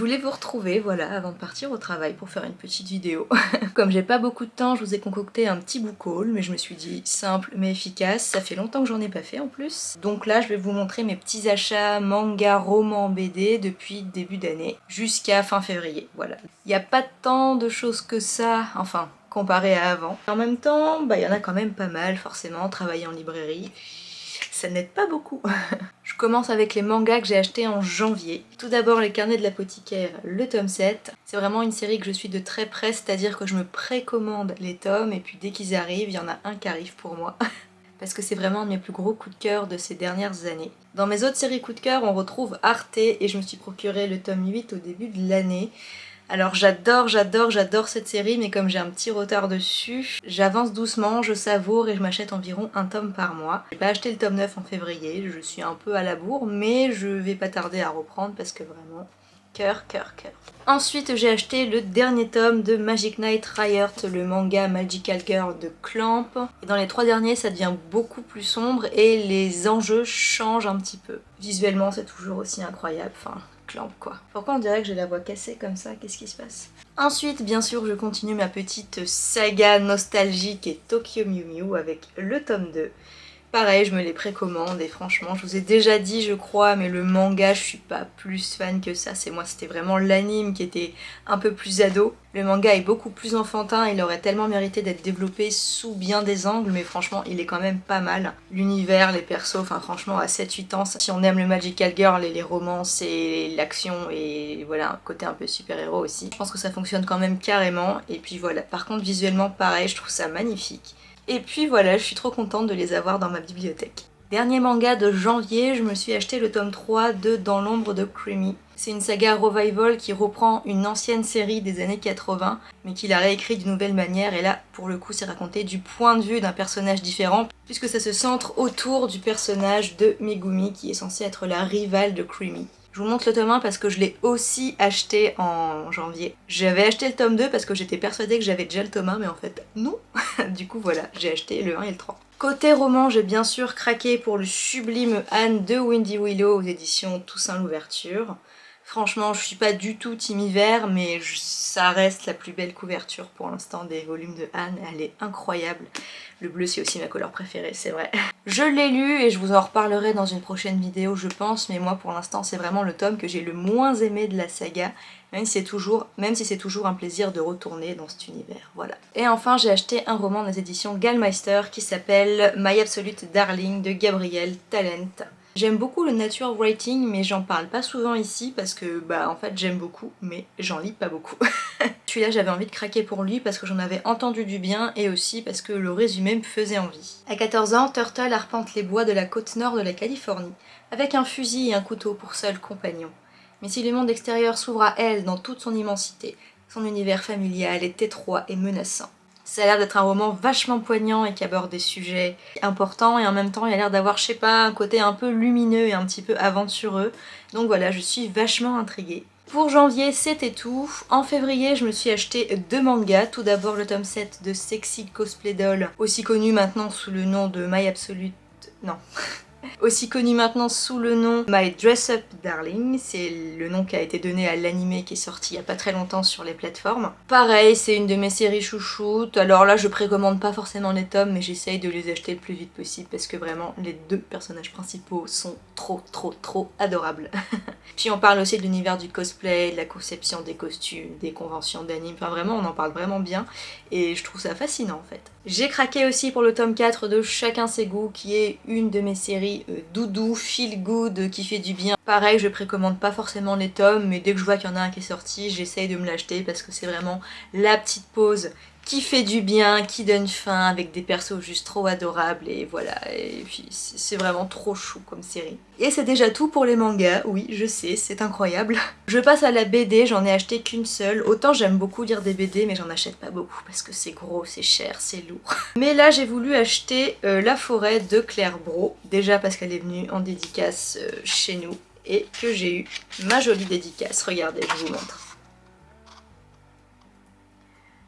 voulais vous retrouver, voilà, avant de partir au travail pour faire une petite vidéo. Comme j'ai pas beaucoup de temps, je vous ai concocté un petit book haul, mais je me suis dit simple mais efficace, ça fait longtemps que j'en ai pas fait en plus. Donc là, je vais vous montrer mes petits achats manga, romans, BD depuis début d'année jusqu'à fin février, voilà. Il n'y a pas tant de choses que ça, enfin, comparé à avant. En même temps, bah il y en a quand même pas mal, forcément, travailler en librairie ça n'aide pas beaucoup. commence avec les mangas que j'ai achetés en janvier. Tout d'abord les carnets de l'apothicaire, le tome 7. C'est vraiment une série que je suis de très près, c'est-à-dire que je me précommande les tomes et puis dès qu'ils arrivent, il y en a un qui arrive pour moi. parce que c'est vraiment un de mes plus gros coups de cœur de ces dernières années. Dans mes autres séries coups de cœur, on retrouve Arte et je me suis procuré le tome 8 au début de l'année. Alors j'adore, j'adore, j'adore cette série, mais comme j'ai un petit retard dessus, j'avance doucement, je savoure et je m'achète environ un tome par mois. J'ai pas acheté le tome 9 en février, je suis un peu à la bourre, mais je vais pas tarder à reprendre parce que vraiment, cœur, cœur, cœur. Ensuite j'ai acheté le dernier tome de Magic Knight Riot, le manga Magical Girl de Clamp. Et dans les trois derniers ça devient beaucoup plus sombre et les enjeux changent un petit peu. Visuellement c'est toujours aussi incroyable, enfin quoi. Pourquoi on dirait que j'ai la voix cassée comme ça? Qu'est-ce qui se passe? Ensuite, bien sûr, je continue ma petite saga nostalgique et Tokyo Mew Mew avec le tome 2. Pareil, je me les précommande et franchement, je vous ai déjà dit, je crois, mais le manga, je suis pas plus fan que ça. C'est moi, c'était vraiment l'anime qui était un peu plus ado. Le manga est beaucoup plus enfantin, il aurait tellement mérité d'être développé sous bien des angles, mais franchement, il est quand même pas mal. L'univers, les persos, enfin franchement, à 7-8 ans, si on aime le Magical Girl et les romances et l'action et voilà, un côté un peu super-héros aussi, je pense que ça fonctionne quand même carrément. Et puis voilà, par contre, visuellement, pareil, je trouve ça magnifique. Et puis voilà, je suis trop contente de les avoir dans ma bibliothèque. Dernier manga de janvier, je me suis acheté le tome 3 de Dans l'ombre de Creamy. C'est une saga revival qui reprend une ancienne série des années 80, mais qui l'a réécrit d'une nouvelle manière, et là, pour le coup, c'est raconté du point de vue d'un personnage différent, puisque ça se centre autour du personnage de Megumi, qui est censé être la rivale de Creamy. Je vous montre le tome 1 parce que je l'ai aussi acheté en janvier. J'avais acheté le tome 2 parce que j'étais persuadée que j'avais déjà le tome 1, mais en fait non. du coup voilà, j'ai acheté le 1 et le 3. Côté roman, j'ai bien sûr craqué pour le sublime Anne de Windy Willow aux éditions Toussaint l'Ouverture. Franchement, je suis pas du tout team hiver, mais ça reste la plus belle couverture pour l'instant des volumes de Anne. Elle est incroyable. Le bleu, c'est aussi ma couleur préférée, c'est vrai. Je l'ai lu et je vous en reparlerai dans une prochaine vidéo, je pense, mais moi, pour l'instant, c'est vraiment le tome que j'ai le moins aimé de la saga, même si c'est toujours, si toujours un plaisir de retourner dans cet univers, voilà. Et enfin, j'ai acheté un roman des éditions Gallmeister qui s'appelle My Absolute Darling de Gabriel Talent. J'aime beaucoup le nature writing mais j'en parle pas souvent ici parce que bah en fait j'aime beaucoup mais j'en lis pas beaucoup. Celui-là j'avais envie de craquer pour lui parce que j'en avais entendu du bien et aussi parce que le résumé me faisait envie. À 14 ans, Turtle arpente les bois de la côte nord de la Californie avec un fusil et un couteau pour seul compagnon. Mais si le monde extérieur s'ouvre à elle dans toute son immensité, son univers familial est étroit et menaçant. Ça a l'air d'être un roman vachement poignant et qui aborde des sujets importants et en même temps il a l'air d'avoir, je sais pas, un côté un peu lumineux et un petit peu aventureux. Donc voilà, je suis vachement intriguée. Pour janvier, c'était tout. En février, je me suis acheté deux mangas. Tout d'abord le tome 7 de Sexy Cosplay Doll, aussi connu maintenant sous le nom de My Absolute... Non, aussi connu maintenant sous le nom My Dress Up Darling, c'est le nom qui a été donné à l'anime qui est sorti il y a pas très longtemps sur les plateformes. Pareil, c'est une de mes séries chouchoutes, alors là je précommande pas forcément les tomes mais j'essaye de les acheter le plus vite possible parce que vraiment les deux personnages principaux sont trop trop trop adorables. Puis on parle aussi de l'univers du cosplay, de la conception des costumes, des conventions d'anime, enfin vraiment on en parle vraiment bien et je trouve ça fascinant en fait. J'ai craqué aussi pour le tome 4 de Chacun ses goûts qui est une de mes séries doudou, feel good, qui fait du bien. Pareil, je précommande pas forcément les tomes, mais dès que je vois qu'il y en a un qui est sorti, j'essaye de me l'acheter parce que c'est vraiment la petite pause qui fait du bien, qui donne faim, avec des persos juste trop adorables, et voilà, et puis c'est vraiment trop chou comme série. Et c'est déjà tout pour les mangas, oui, je sais, c'est incroyable. Je passe à la BD, j'en ai acheté qu'une seule, autant j'aime beaucoup lire des BD, mais j'en achète pas beaucoup, parce que c'est gros, c'est cher, c'est lourd. Mais là, j'ai voulu acheter euh, La Forêt de Claire Bro, déjà parce qu'elle est venue en dédicace euh, chez nous, et que j'ai eu ma jolie dédicace, regardez, je vous montre.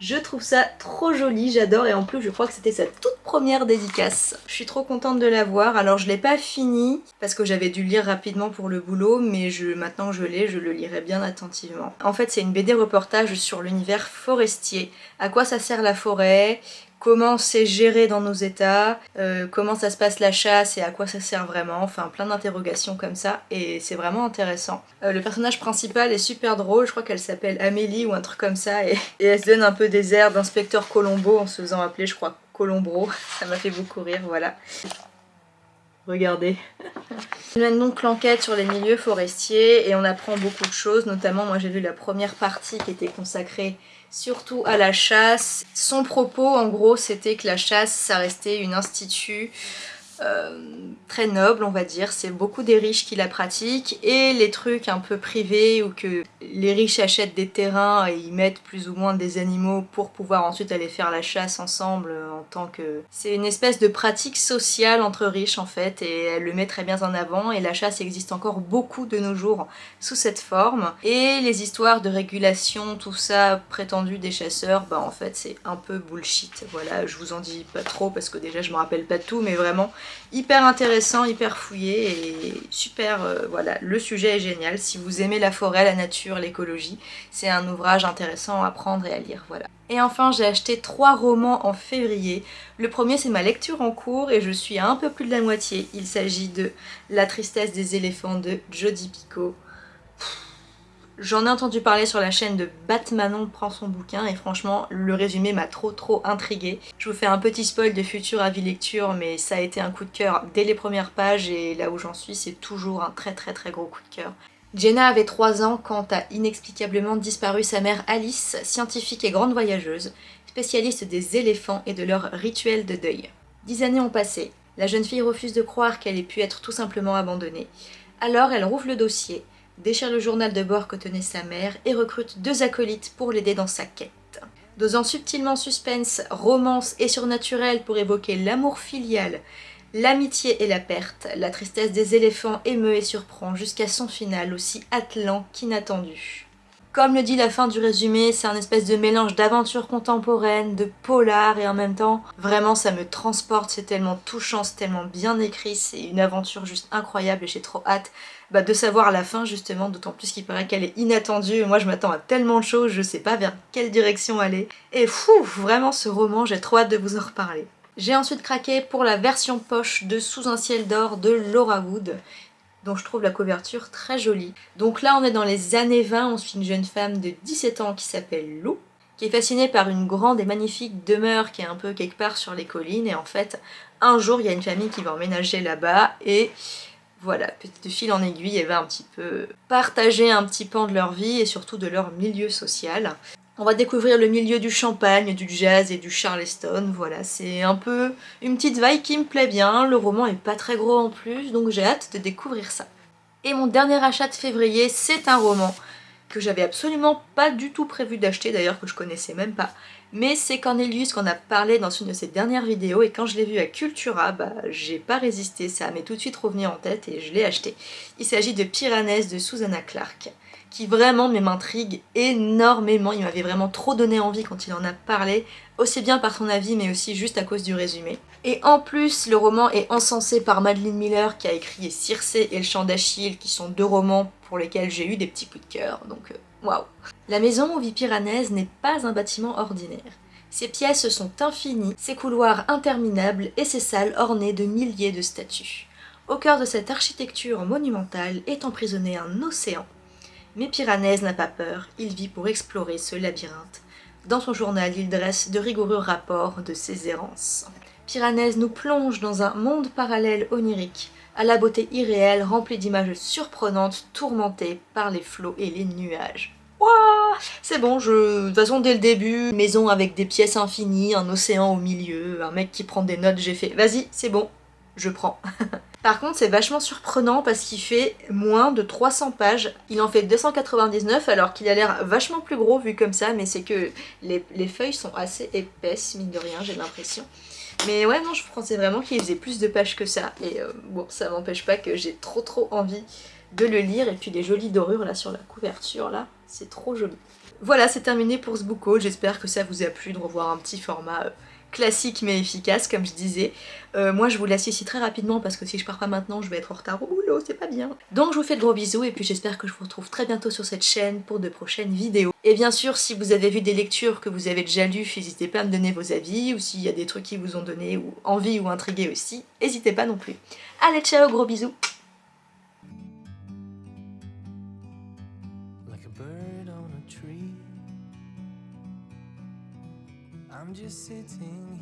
Je trouve ça trop joli, j'adore et en plus je crois que c'était sa toute première dédicace. Je suis trop contente de l'avoir, alors je l'ai pas fini parce que j'avais dû lire rapidement pour le boulot mais je, maintenant que je l'ai, je le lirai bien attentivement. En fait c'est une BD reportage sur l'univers forestier, à quoi ça sert la forêt, comment c'est géré dans nos états, euh, comment ça se passe la chasse et à quoi ça sert vraiment, enfin plein d'interrogations comme ça et c'est vraiment intéressant. Euh, le personnage principal est super drôle, je crois qu'elle s'appelle Amélie ou un truc comme ça et, elle se donne un peu des airs d'inspecteur Colombo en se faisant appeler je crois Colombro, ça m'a fait beaucoup rire, voilà. Regardez. On mène donc l'enquête sur les milieux forestiers et on apprend beaucoup de choses, notamment moi j'ai vu la première partie qui était consacrée surtout à la chasse. Son propos en gros c'était que la chasse ça restait une institut très noble on va dire, c'est beaucoup des riches qui la pratiquent et les trucs un peu privés ou que les riches achètent des terrains et y mettent plus ou moins des animaux pour pouvoir ensuite aller faire la chasse ensemble en tant que... C'est une espèce de pratique sociale entre riches en fait et elle le met très bien en avant et la chasse existe encore beaucoup de nos jours sous cette forme. Et les histoires de régulation, tout ça prétendu des chasseurs, bah en fait c'est un peu bullshit, voilà je vous en dis pas trop parce que déjà je me rappelle pas tout mais vraiment hyper intéressant, hyper fouillé et super, euh, voilà, le sujet est génial. Si vous aimez la forêt, la nature, l'écologie, c'est un ouvrage intéressant à prendre et à lire, voilà. Et enfin, j'ai acheté trois romans en février. Le premier, c'est ma lecture en cours et je suis à un peu plus de la moitié. Il s'agit de La tristesse des éléphants de Jodi Picoult. J'en ai entendu parler sur la chaîne de Batmanon prend son bouquin et franchement le résumé m'a trop trop intriguée. Je vous fais un petit spoil de futur avis lecture mais ça a été un coup de cœur dès les premières pages et là où j'en suis c'est toujours un très très très gros coup de cœur. Jenna avait 3 ans quand a inexplicablement disparu sa mère Alice, scientifique et grande voyageuse, spécialiste des éléphants et de leurs rituels de deuil. Dix années ont passé, la jeune fille refuse de croire qu'elle ait pu être tout simplement abandonnée. Alors elle rouvre le dossier, déchire le journal de bord que tenait sa mère et recrute deux acolytes pour l'aider dans sa quête. Dosant subtilement suspense, romance et surnaturel pour évoquer l'amour filial, l'amitié et la perte, la tristesse des éléphants émeut et surprend jusqu'à son final aussi attelant qu'inattendu. Comme le dit la fin du résumé, c'est un espèce de mélange d'aventure contemporaine, de polar et en même temps, vraiment ça me transporte, c'est tellement touchant, c'est tellement bien écrit, c'est une aventure juste incroyable et j'ai trop hâte bah, de savoir la fin justement, d'autant plus qu'il paraît qu'elle est inattendue. Moi je m'attends à tellement de choses, je sais pas vers quelle direction aller. Et fou, vraiment ce roman, j'ai trop hâte de vous en reparler. J'ai ensuite craqué pour la version poche de Sous un ciel d'or de Laura Wood dont je trouve la couverture très jolie. Donc là on est dans les années 20, on suit une jeune femme de 17 ans qui s'appelle Lou, qui est fascinée par une grande et magnifique demeure qui est un peu quelque part sur les collines et en fait un jour il y a une famille qui va emménager là-bas et voilà, de fil en aiguille, elle va un petit peu partager un petit pan de leur vie et surtout de leur milieu social. On va découvrir le milieu du champagne, du jazz et du charleston, voilà, c'est un peu une petite vibe qui me plaît bien, le roman est pas très gros en plus, donc j'ai hâte de découvrir ça. Et mon dernier achat de février, c'est un roman que j'avais absolument pas du tout prévu d'acheter, d'ailleurs que je connaissais même pas, mais c'est Cornelius qu'on a parlé dans une de ses dernières vidéos et quand je l'ai vu à Cultura, bah j'ai pas résisté, ça m'est tout de suite revenu en tête et je l'ai acheté. Il s'agit de Piranèse de Susanna Clark qui vraiment m'intrigue énormément, il m'avait vraiment trop donné envie quand il en a parlé, aussi bien par son avis mais aussi juste à cause du résumé. Et en plus, le roman est encensé par Madeleine Miller qui a écrit Circé et le chant d'Achille qui sont deux romans pour lesquels j'ai eu des petits coups de cœur, donc euh, waouh La maison où vit Piranèse n'est pas un bâtiment ordinaire. Ses pièces sont infinies, ses couloirs interminables et ses salles ornées de milliers de statues. Au cœur de cette architecture monumentale est emprisonné un océan. Mais Piranèse n'a pas peur, il vit pour explorer ce labyrinthe. Dans son journal, il dresse de rigoureux rapports de ses errances. Piranèse nous plonge dans un monde parallèle onirique, à la beauté irréelle remplie d'images surprenantes tourmentées par les flots et les nuages. Wouah C'est bon, je... de toute façon dès le début, maison avec des pièces infinies, un océan au milieu, un mec qui prend des notes, j'ai fait vas-y, c'est bon, je prends. Par contre, c'est vachement surprenant parce qu'il fait moins de 300 pages. Il en fait 299 alors qu'il a l'air vachement plus gros vu comme ça, mais c'est que les, les, feuilles sont assez épaisses, mine de rien, j'ai l'impression. Mais ouais, non, je pensais vraiment qu'il faisait plus de pages que ça. Et euh, bon, ça m'empêche pas que j'ai trop trop envie de le lire. Et puis les jolies dorures là sur la couverture, là, c'est trop joli. Voilà, c'est terminé pour ce haul. J'espère que ça vous a plu de revoir un petit format euh, classique mais efficace comme je disais. Euh, moi je vous laisse ici très rapidement parce que si je pars pas maintenant je vais être en retard au boulot, c'est pas bien. Donc je vous fais de gros bisous et puis j'espère que je vous retrouve très bientôt sur cette chaîne pour de prochaines vidéos. Et bien sûr si vous avez vu des lectures que vous avez déjà lues, n'hésitez pas à me donner vos avis ou s'il y a des trucs qui vous ont donné ou envie ou intrigué aussi, n'hésitez pas non plus. Allez ciao, gros bisous just sitting